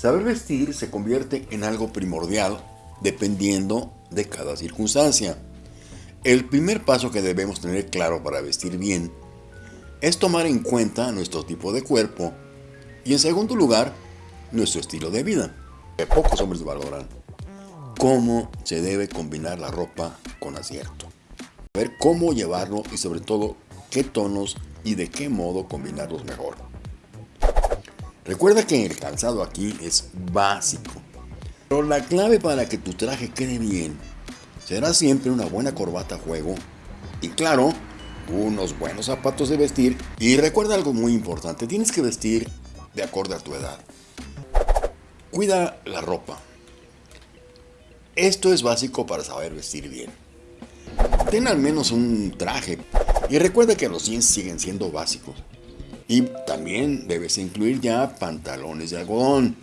Saber vestir se convierte en algo primordial dependiendo de cada circunstancia. El primer paso que debemos tener claro para vestir bien es tomar en cuenta nuestro tipo de cuerpo y en segundo lugar, nuestro estilo de vida, que pocos hombres valoran. Cómo se debe combinar la ropa con acierto. Ver cómo llevarlo y sobre todo qué tonos y de qué modo combinarlos mejor. Recuerda que el calzado aquí es básico, pero la clave para que tu traje quede bien será siempre una buena corbata a juego y claro, unos buenos zapatos de vestir y recuerda algo muy importante, tienes que vestir de acorde a tu edad. Cuida la ropa. Esto es básico para saber vestir bien. Ten al menos un traje y recuerda que los jeans siguen siendo básicos. Y también debes incluir ya pantalones de algodón.